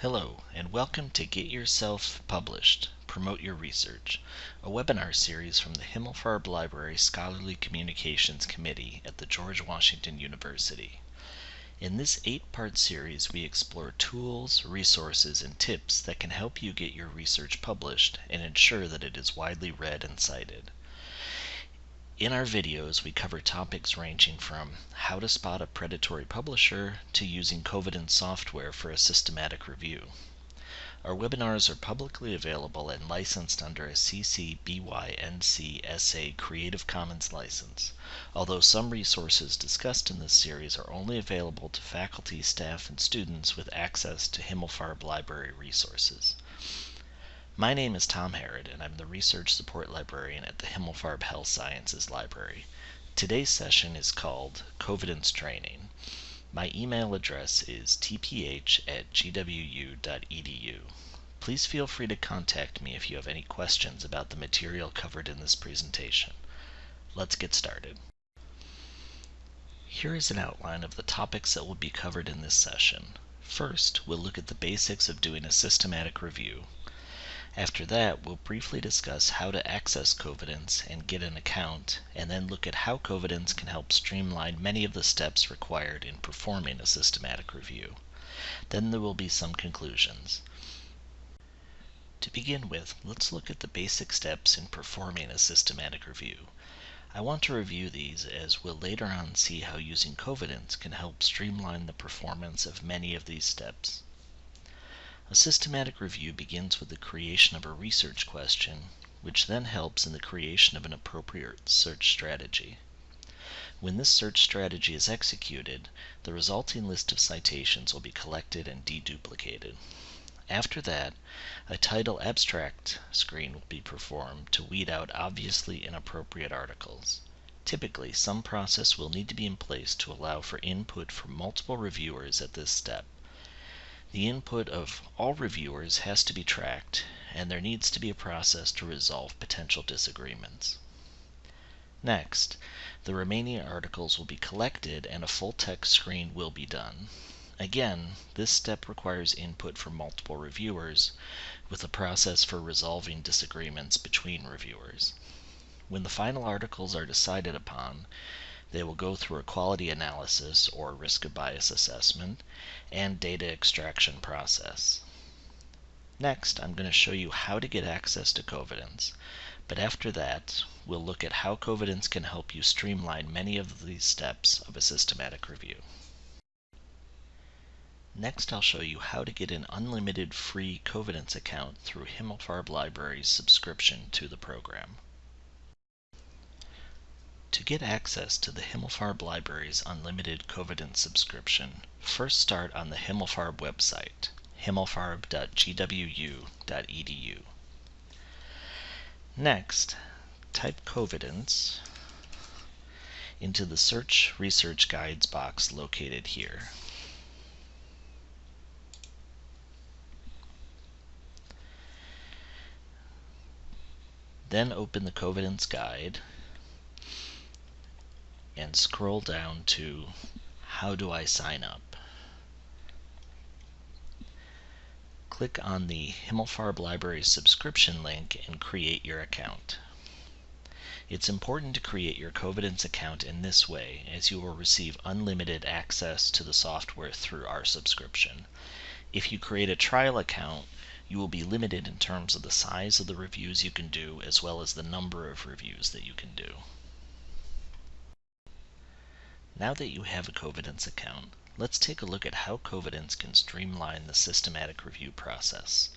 Hello, and welcome to Get Yourself Published Promote Your Research, a webinar series from the Himmelfarb Library Scholarly Communications Committee at the George Washington University. In this eight part series, we explore tools, resources, and tips that can help you get your research published and ensure that it is widely read and cited. In our videos, we cover topics ranging from how to spot a predatory publisher to using Covidence software for a systematic review. Our webinars are publicly available and licensed under a CC BY NC SA Creative Commons license, although some resources discussed in this series are only available to faculty, staff, and students with access to Himmelfarb Library resources. My name is Tom Harrod, and I'm the Research Support Librarian at the Himmelfarb Health Sciences Library. Today's session is called Covidence Training. My email address is tph at gwu.edu. Please feel free to contact me if you have any questions about the material covered in this presentation. Let's get started. Here is an outline of the topics that will be covered in this session. First, we'll look at the basics of doing a systematic review. After that, we'll briefly discuss how to access Covidence and get an account, and then look at how Covidence can help streamline many of the steps required in performing a systematic review. Then there will be some conclusions. To begin with, let's look at the basic steps in performing a systematic review. I want to review these as we'll later on see how using Covidence can help streamline the performance of many of these steps. A systematic review begins with the creation of a research question, which then helps in the creation of an appropriate search strategy. When this search strategy is executed, the resulting list of citations will be collected and deduplicated. After that, a title abstract screen will be performed to weed out obviously inappropriate articles. Typically, some process will need to be in place to allow for input from multiple reviewers at this step. The input of all reviewers has to be tracked, and there needs to be a process to resolve potential disagreements. Next, the remaining articles will be collected and a full text screen will be done. Again, this step requires input from multiple reviewers, with a process for resolving disagreements between reviewers. When the final articles are decided upon, they will go through a quality analysis or risk of bias assessment and data extraction process. Next, I'm going to show you how to get access to Covidence, but after that, we'll look at how Covidence can help you streamline many of these steps of a systematic review. Next, I'll show you how to get an unlimited free Covidence account through Himmelfarb Library's subscription to the program. Get access to the Himmelfarb Library's unlimited Covidence subscription, first start on the Himmelfarb website, himmelfarb.gwu.edu. Next, type Covidence into the Search Research Guides box located here. Then open the Covidence Guide and scroll down to How do I sign up? Click on the Himmelfarb Library subscription link and create your account. It's important to create your Covidence account in this way as you will receive unlimited access to the software through our subscription. If you create a trial account, you will be limited in terms of the size of the reviews you can do as well as the number of reviews that you can do. Now that you have a Covidence account, let's take a look at how Covidence can streamline the systematic review process.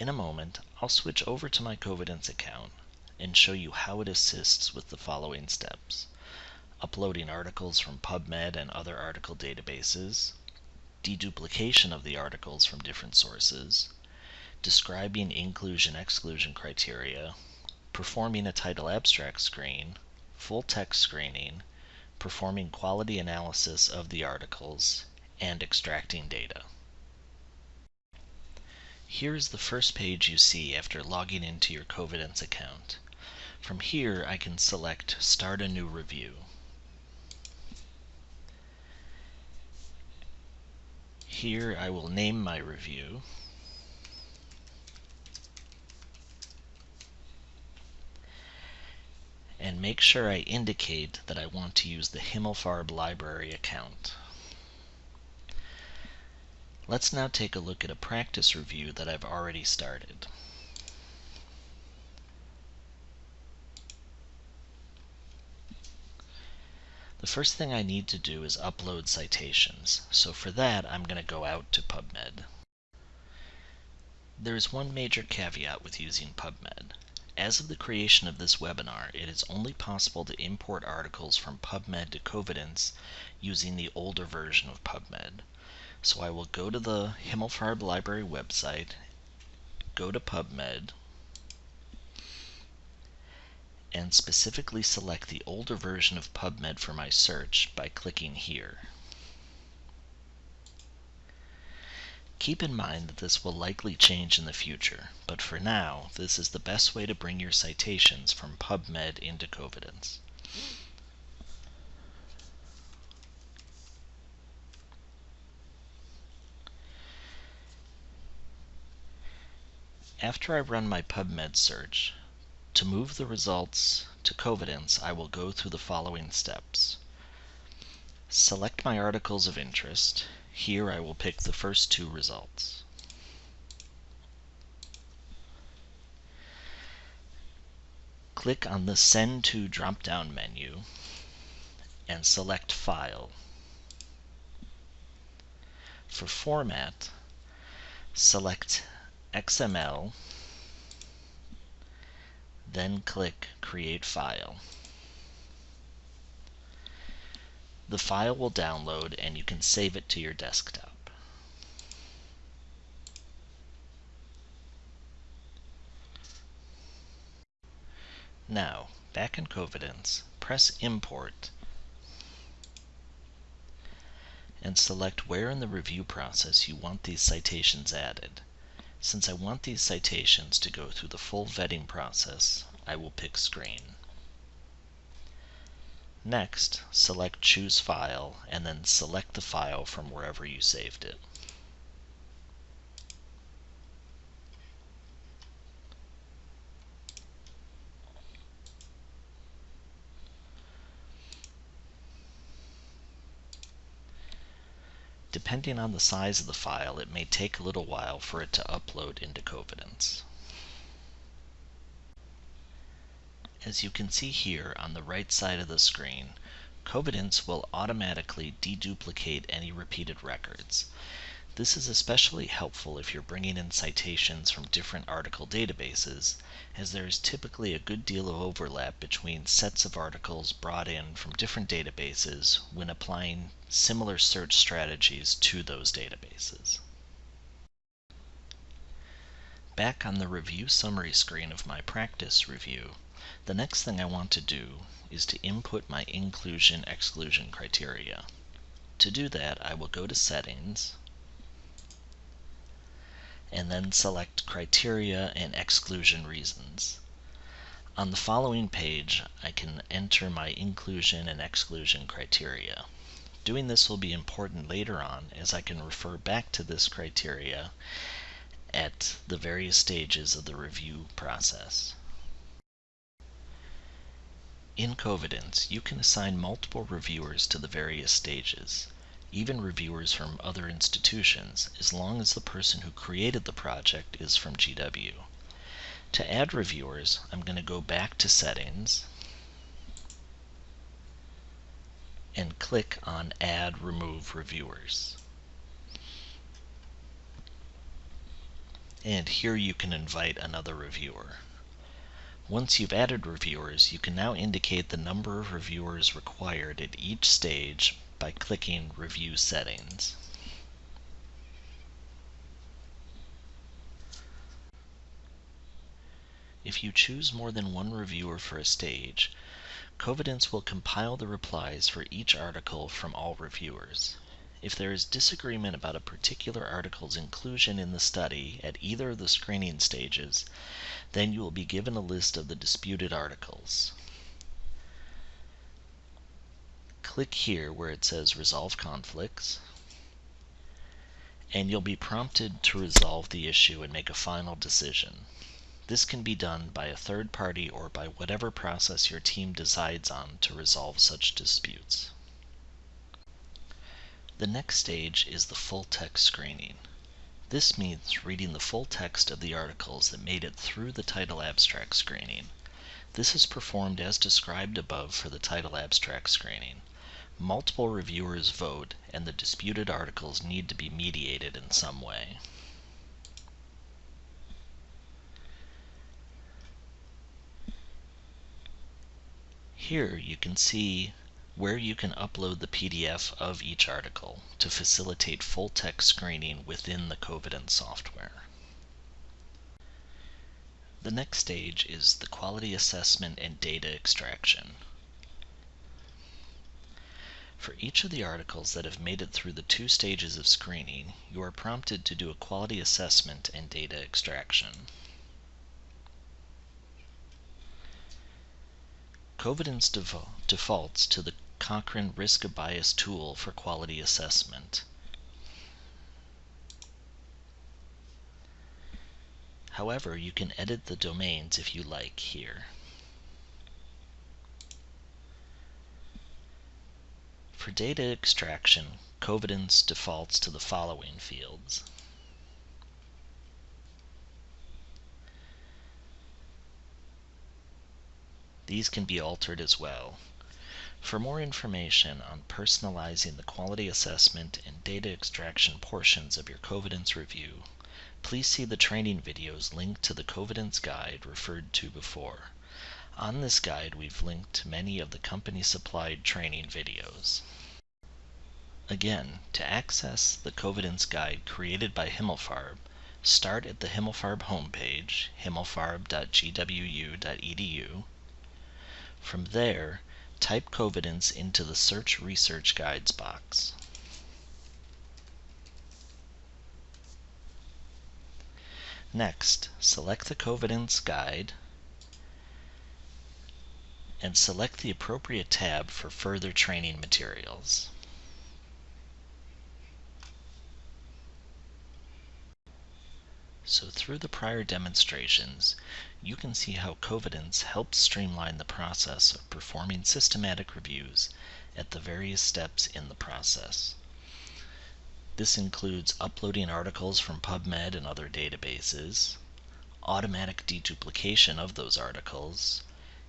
In a moment, I'll switch over to my Covidence account and show you how it assists with the following steps. Uploading articles from PubMed and other article databases, deduplication of the articles from different sources, describing inclusion-exclusion criteria, performing a title abstract screen, full text screening, performing quality analysis of the articles, and extracting data. Here is the first page you see after logging into your Covidence account. From here I can select Start a New Review. Here I will name my review. And make sure I indicate that I want to use the Himmelfarb library account. Let's now take a look at a practice review that I've already started. The first thing I need to do is upload citations. So for that, I'm going to go out to PubMed. There is one major caveat with using PubMed. As of the creation of this webinar, it is only possible to import articles from PubMed to Covidence using the older version of PubMed. So I will go to the Himmelfarb Library website, go to PubMed, and specifically select the older version of PubMed for my search by clicking here. Keep in mind that this will likely change in the future, but for now, this is the best way to bring your citations from PubMed into Covidence. After I run my PubMed search, to move the results to Covidence, I will go through the following steps. Select my articles of interest. Here I will pick the first two results. Click on the Send to drop-down menu and select File. For format, select XML, then click Create File. The file will download and you can save it to your desktop. Now, back in Covidence, press Import and select where in the review process you want these citations added. Since I want these citations to go through the full vetting process, I will pick Screen. Next, select Choose File, and then select the file from wherever you saved it. Depending on the size of the file, it may take a little while for it to upload into Covidence. As you can see here on the right side of the screen, Covidence will automatically deduplicate any repeated records. This is especially helpful if you're bringing in citations from different article databases, as there is typically a good deal of overlap between sets of articles brought in from different databases when applying similar search strategies to those databases. Back on the review summary screen of my practice review, the next thing I want to do is to input my inclusion-exclusion criteria. To do that, I will go to Settings, and then select Criteria and Exclusion Reasons. On the following page, I can enter my inclusion and exclusion criteria. Doing this will be important later on as I can refer back to this criteria at the various stages of the review process. In Covidence, you can assign multiple reviewers to the various stages even reviewers from other institutions, as long as the person who created the project is from GW. To add reviewers, I'm going to go back to Settings and click on Add Remove Reviewers. And here you can invite another reviewer. Once you've added reviewers, you can now indicate the number of reviewers required at each stage by clicking Review Settings. If you choose more than one reviewer for a stage, Covidence will compile the replies for each article from all reviewers. If there is disagreement about a particular article's inclusion in the study at either of the screening stages, then you will be given a list of the disputed articles. click here where it says Resolve Conflicts, and you'll be prompted to resolve the issue and make a final decision. This can be done by a third party or by whatever process your team decides on to resolve such disputes. The next stage is the full text screening. This means reading the full text of the articles that made it through the title abstract screening. This is performed as described above for the title abstract screening. Multiple reviewers vote, and the disputed articles need to be mediated in some way. Here you can see where you can upload the PDF of each article to facilitate full text screening within the Covidence software. The next stage is the quality assessment and data extraction. For each of the articles that have made it through the two stages of screening, you are prompted to do a quality assessment and data extraction. Covidence defaults to the Cochrane Risk of Bias tool for quality assessment. However, you can edit the domains if you like here. For data extraction, Covidence defaults to the following fields. These can be altered as well. For more information on personalizing the quality assessment and data extraction portions of your Covidence review, please see the training videos linked to the Covidence guide referred to before. On this guide, we've linked many of the company-supplied training videos. Again, to access the Covidence guide created by Himmelfarb, start at the Himmelfarb homepage, himmelfarb.gwu.edu. From there, type Covidence into the Search Research Guides box. Next, select the Covidence guide and select the appropriate tab for further training materials. So through the prior demonstrations, you can see how Covidence helps streamline the process of performing systematic reviews at the various steps in the process. This includes uploading articles from PubMed and other databases, automatic deduplication of those articles,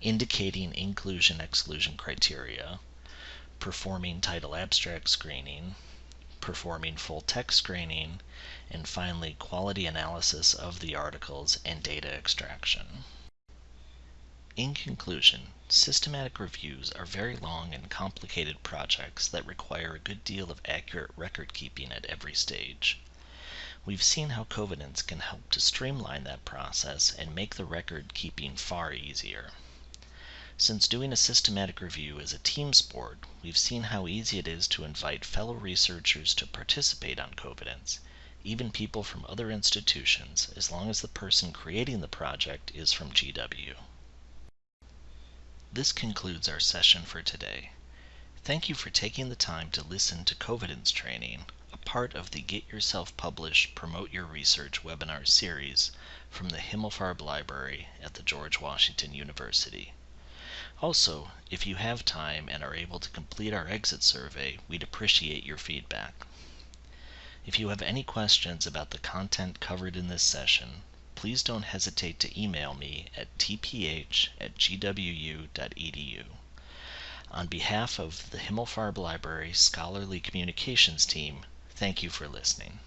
indicating inclusion-exclusion criteria, performing title abstract screening, performing full text screening, and finally quality analysis of the articles and data extraction. In conclusion, systematic reviews are very long and complicated projects that require a good deal of accurate record keeping at every stage. We've seen how Covidence can help to streamline that process and make the record keeping far easier. Since doing a systematic review is a team sport, we've seen how easy it is to invite fellow researchers to participate on Covidence, even people from other institutions, as long as the person creating the project is from GW. This concludes our session for today. Thank you for taking the time to listen to Covidence training, a part of the Get Yourself Published Promote Your Research webinar series from the Himmelfarb Library at the George Washington University. Also, if you have time and are able to complete our exit survey, we'd appreciate your feedback. If you have any questions about the content covered in this session, please don't hesitate to email me at tph at gwu.edu. On behalf of the Himmelfarb Library Scholarly Communications team, thank you for listening.